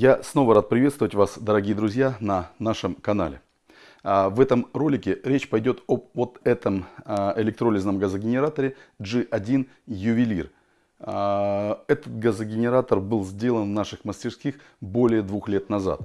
Я снова рад приветствовать вас, дорогие друзья, на нашем канале. А, в этом ролике речь пойдет об вот этом а, электролизном газогенераторе G1 Ювелир. А, этот газогенератор был сделан в наших мастерских более двух лет назад.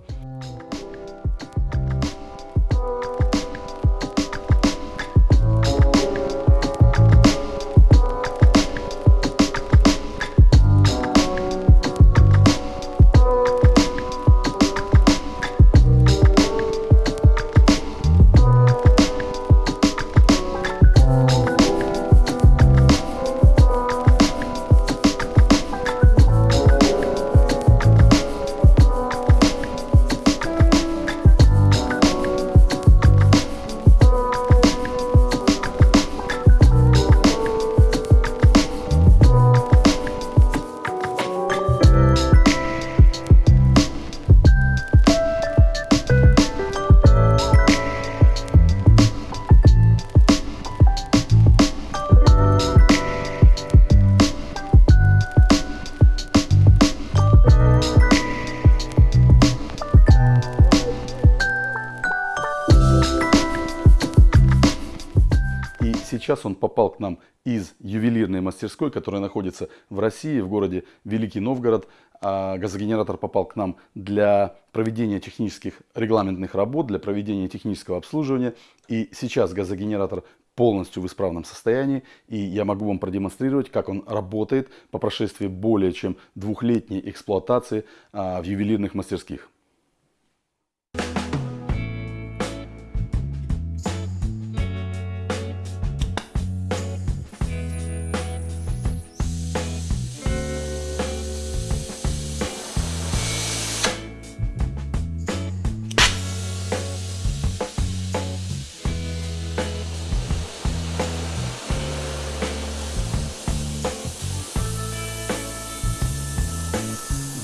Сейчас он попал к нам из ювелирной мастерской, которая находится в России, в городе Великий Новгород. А газогенератор попал к нам для проведения технических регламентных работ, для проведения технического обслуживания. И сейчас газогенератор полностью в исправном состоянии. И я могу вам продемонстрировать, как он работает по прошествии более чем двухлетней эксплуатации а, в ювелирных мастерских.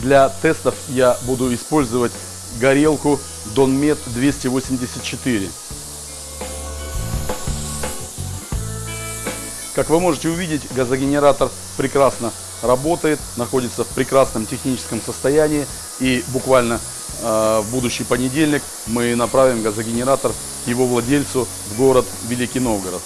Для тестов я буду использовать горелку Donmet 284. Как вы можете увидеть, газогенератор прекрасно работает, находится в прекрасном техническом состоянии. И буквально э, в будущий понедельник мы направим газогенератор его владельцу в город Великий Новгород.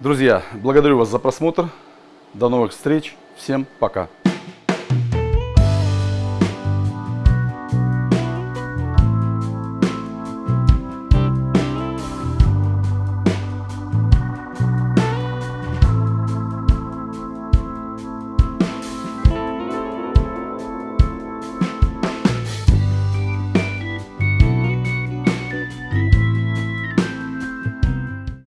Друзья, благодарю вас за просмотр. До новых встреч. Всем пока.